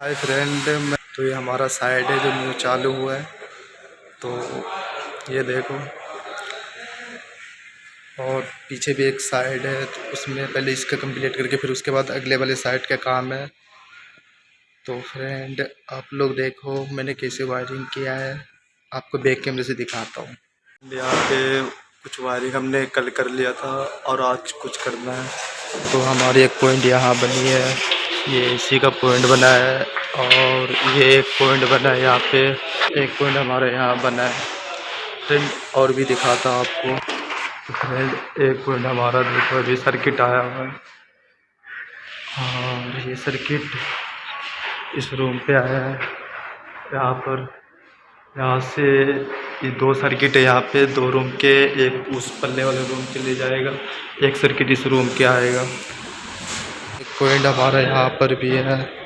Hi friend मैं तो ये हमारा साइड है जो न्यू चालू हुआ है। तो ये देखो। और पीछे भी एक साइड है तो उसमें पहले इसका कंप्लीट करके फिर उसके बाद अगले वाले साइड का काम है। तो फ्रेंड आप लोग देखो, मैंने कैसे वायरिंग किया है। आपको बैक कैमरे से दिखाता हूँ। यहाँ पे कुछ वायरिंग हमने कल कर लिया था, और आज कुछ करना है। तो हमारी एक पॉइंट यहाँ बनी है। ये इसी का पॉइंट बना है और ये एक पॉइंट बना है यहाँ पे। एक पॉइंट हमारे यहाँ बना है। फ्रेंड और भी दिखाता हूँ आपको। एक पॉइंट हमारा देखो, अभी सर्किट आया हुआ है। और ये सर्किट इस रूम पे आया है। यहाँ पर, यहाँ से ये दो सर्किट है यहाँ पे। दो रूम के, एक उस पल्ले वाले रूम के लिए जाएगा। एक सर्किट इस रूम के आएगा। पॉइंट हमारा यहाँ पर भी है।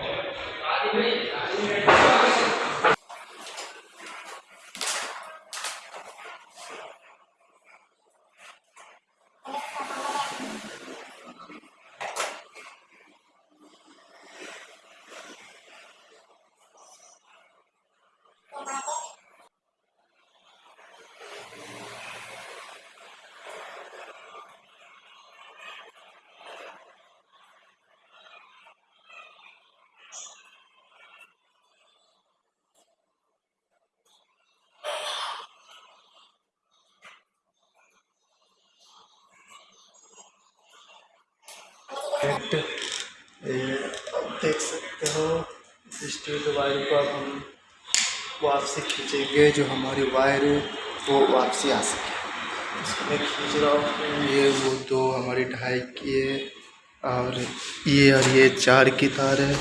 इफ़ेक्ट देख सकते हो स्टील वायर को अब हम वापसी खींचेंगे, जो हमारी वायर वो वापसी आ सके मैं खींच रहा हूँ ये वो दो हमारी ढाई की है, और ये और ये चार की तार है,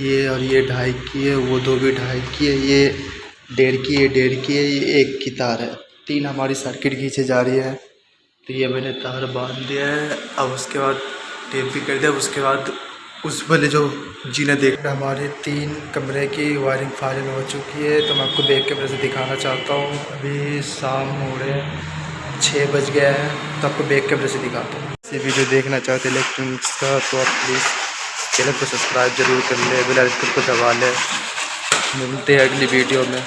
ये और ये ढाई की है, वो दो भी ढाई की है, ये डेढ़ की है, डेढ़ की है, ये एक की तार है। तीन हमारी सर्किट खींचे जा रही है। तो ये मैंने तार बाँध दिया है, अब उसके बाद टेप भी कर दिया। उसके बाद उस वाले जो जीने देख हमारे तीन कमरे की वायरिंग फायरिंग हो चुकी है। तो मैं आपको बैक कैमरे से दिखाना चाहता हूँ। अभी शाम हो रहे हैं छः बज गया है। तो आपको बैक कैमरे से दिखाता हूँ। ऐसी वीडियो देखना चाहते इलेक्ट्रॉनिक्स का तो आप प्लीज़ चैनल को सब्सक्राइब ज़रूर कर लें बेल आइकन को दबा लें। मिलते हैं अगली वीडियो में।